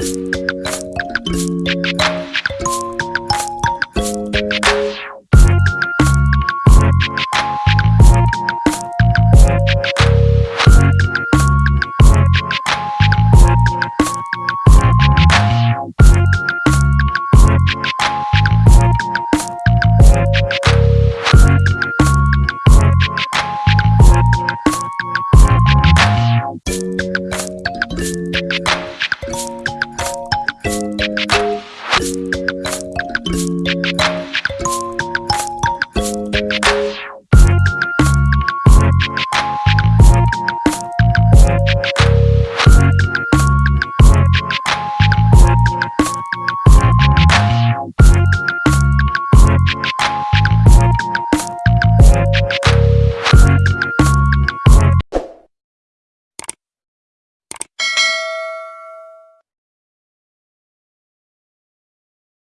you